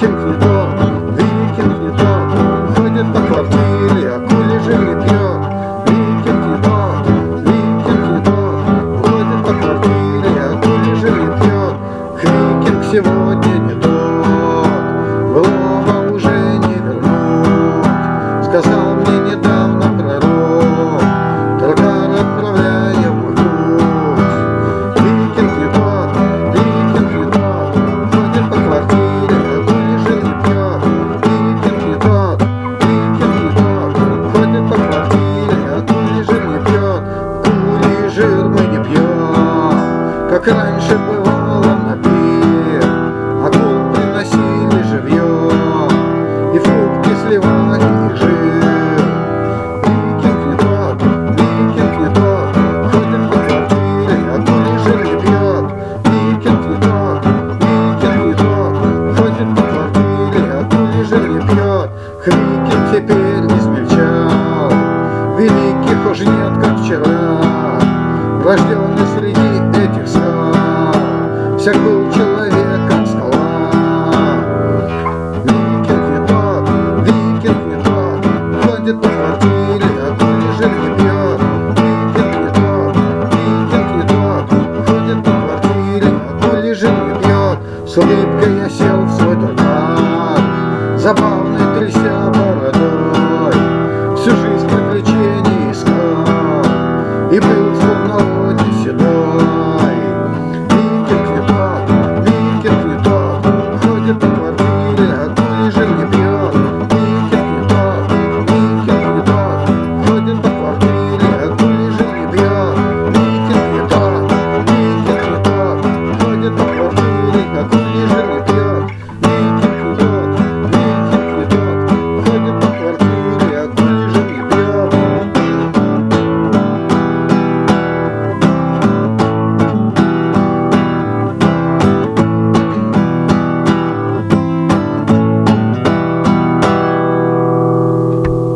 进口 как раньше бывало на а огонь приносили живьем, и фрукты сливали их жир. Викинг не тот, викинг не тот, ходим по квартире, а и жир не пьет. Викинг не тот, викинг не тот, ходим по квартире, а и жир не пьет. Викинг теперь не смельчал, великих уж нет, как вчера, рожденный среди Всяк был человек, как скала Викинг не тот, викинг не тот. Ходит по квартире, а то лежит не пьет. Викинг не тот, викинг не тот. Ходит по квартире, а то лежит не пьет. С улыбкой я сел в свой турбан Забавный тряся бородой. Всю жизнь приключений искал. И был свой